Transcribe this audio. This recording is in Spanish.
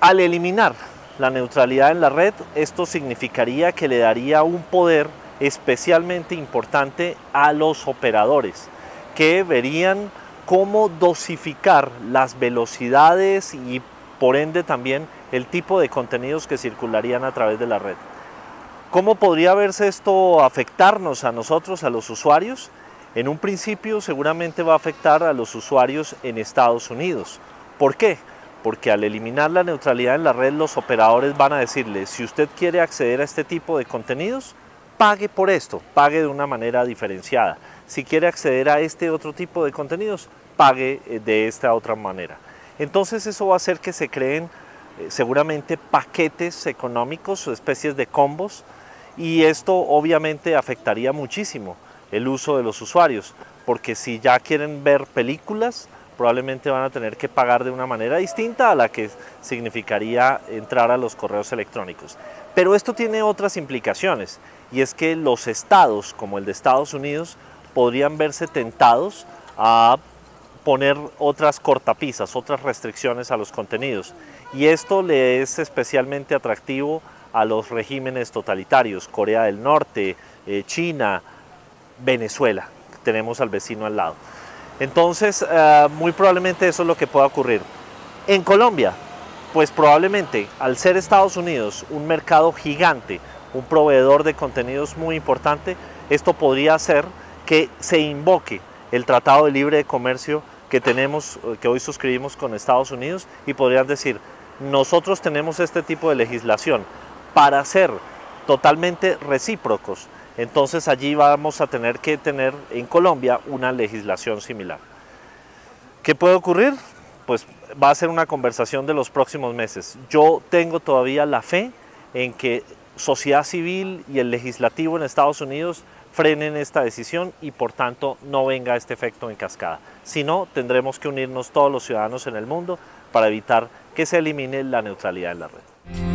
Al eliminar la neutralidad en la red, esto significaría que le daría un poder especialmente importante a los operadores, que verían cómo dosificar las velocidades y por ende también el tipo de contenidos que circularían a través de la red. ¿Cómo podría verse esto afectarnos a nosotros, a los usuarios? En un principio seguramente va a afectar a los usuarios en Estados Unidos. ¿Por qué? Porque al eliminar la neutralidad en la red, los operadores van a decirle, si usted quiere acceder a este tipo de contenidos, pague por esto, pague de una manera diferenciada. Si quiere acceder a este otro tipo de contenidos, pague eh, de esta otra manera. Entonces eso va a hacer que se creen eh, seguramente paquetes económicos o especies de combos y esto obviamente afectaría muchísimo el uso de los usuarios porque si ya quieren ver películas probablemente van a tener que pagar de una manera distinta a la que significaría entrar a los correos electrónicos. Pero esto tiene otras implicaciones y es que los estados como el de Estados Unidos podrían verse tentados a poner otras cortapisas, otras restricciones a los contenidos. Y esto le es especialmente atractivo a los regímenes totalitarios, Corea del Norte, eh, China, Venezuela, tenemos al vecino al lado. Entonces, eh, muy probablemente eso es lo que pueda ocurrir. En Colombia, pues probablemente al ser Estados Unidos un mercado gigante, un proveedor de contenidos muy importante, esto podría hacer que se invoque el Tratado de Libre de Comercio que tenemos, eh, que hoy suscribimos con Estados Unidos y podrían decir, nosotros tenemos este tipo de legislación para ser totalmente recíprocos, entonces allí vamos a tener que tener en Colombia una legislación similar. ¿Qué puede ocurrir? Pues va a ser una conversación de los próximos meses. Yo tengo todavía la fe en que sociedad civil y el legislativo en Estados Unidos frenen esta decisión y por tanto no venga este efecto en cascada. Si no, tendremos que unirnos todos los ciudadanos en el mundo para evitar que se elimine la neutralidad en la red.